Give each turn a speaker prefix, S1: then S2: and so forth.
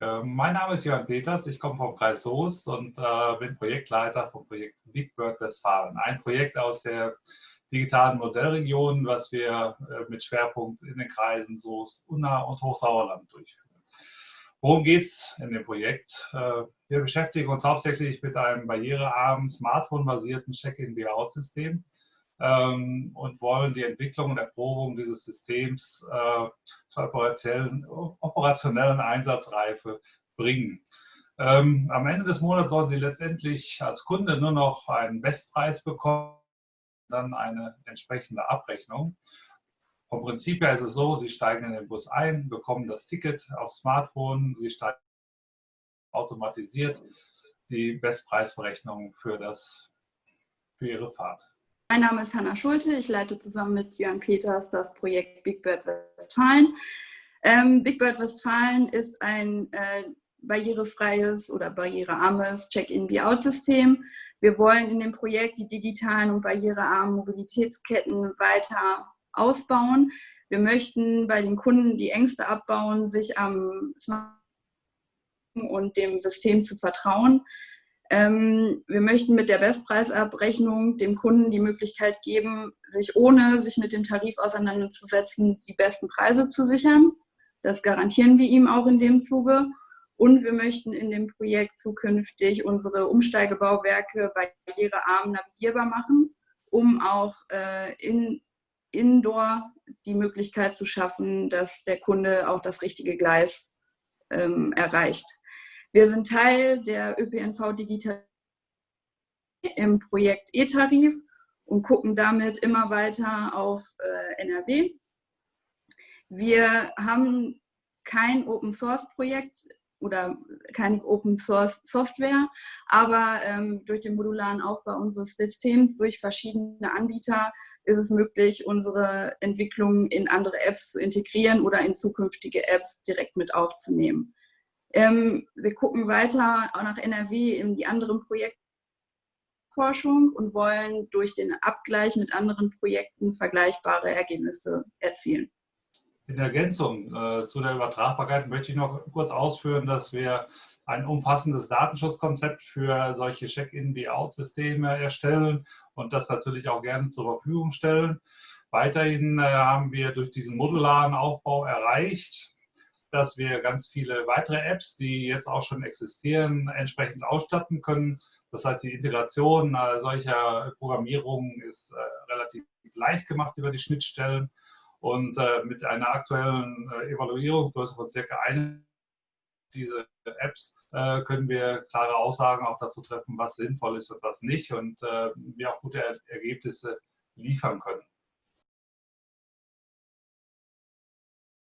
S1: Äh, mein Name ist Jörn Peters, ich komme vom Kreis Soest und äh, bin Projektleiter vom Projekt Big Bird Westfalen. Ein Projekt aus der digitalen Modellregion, was wir äh, mit Schwerpunkt in den Kreisen Soest, Unna und Hochsauerland durchführen. Worum geht es in dem Projekt? Äh, wir beschäftigen uns hauptsächlich mit einem barrierearmen, smartphone-basierten Check-in-Be-out-System ähm, und wollen die Entwicklung und Erprobung dieses Systems äh, zur operationellen, operationellen Einsatzreife bringen. Ähm, am Ende des Monats sollen Sie letztendlich als Kunde nur noch einen Bestpreis bekommen, dann eine entsprechende Abrechnung. Vom Prinzip her ist es so, Sie steigen in den Bus ein, bekommen das Ticket aufs Smartphone, Sie steigen automatisiert die Bestpreisberechnung für, das, für Ihre Fahrt.
S2: Mein Name ist Hanna Schulte. Ich leite zusammen mit Jörn Peters das Projekt Big Bird Westfalen. Ähm, Big Bird Westfalen ist ein äh, barrierefreies oder barrierearmes Check-in-Be-out-System. Wir wollen in dem Projekt die digitalen und barrierearmen Mobilitätsketten weiter ausbauen. Wir möchten bei den Kunden die Ängste abbauen, sich am Smartphone und dem System zu vertrauen. Ähm, wir möchten mit der Bestpreisabrechnung dem Kunden die Möglichkeit geben, sich ohne sich mit dem Tarif auseinanderzusetzen, die besten Preise zu sichern. Das garantieren wir ihm auch in dem Zuge. Und wir möchten in dem Projekt zukünftig unsere Umsteigebauwerke barrierearm navigierbar machen, um auch äh, in, indoor die Möglichkeit zu schaffen, dass der Kunde auch das richtige Gleis ähm, erreicht. Wir sind Teil der ÖPNV Digital im Projekt E-Tarif und gucken damit immer weiter auf äh, NRW. Wir haben kein Open Source Projekt oder keine Open Source Software, aber ähm, durch den modularen Aufbau unseres Systems durch verschiedene Anbieter ist es möglich, unsere Entwicklung in andere Apps zu integrieren oder in zukünftige Apps direkt mit aufzunehmen. Ähm, wir gucken weiter auch nach NRW in die anderen Projektforschung und wollen durch den Abgleich mit anderen Projekten vergleichbare Ergebnisse erzielen.
S1: In Ergänzung äh, zu der Übertragbarkeit möchte ich noch kurz ausführen, dass wir ein umfassendes Datenschutzkonzept für solche Check-in-Be-out-Systeme erstellen und das natürlich auch gerne zur Verfügung stellen. Weiterhin äh, haben wir durch diesen modularen Aufbau erreicht, dass wir ganz viele weitere Apps, die jetzt auch schon existieren, entsprechend ausstatten können. Das heißt, die Integration äh, solcher Programmierungen ist äh, relativ leicht gemacht über die Schnittstellen. Und äh, mit einer aktuellen Evaluierungsgröße von circa einem diese Apps äh, können wir klare Aussagen auch dazu treffen, was sinnvoll ist und was nicht und äh, wir auch gute Ergebnisse liefern können.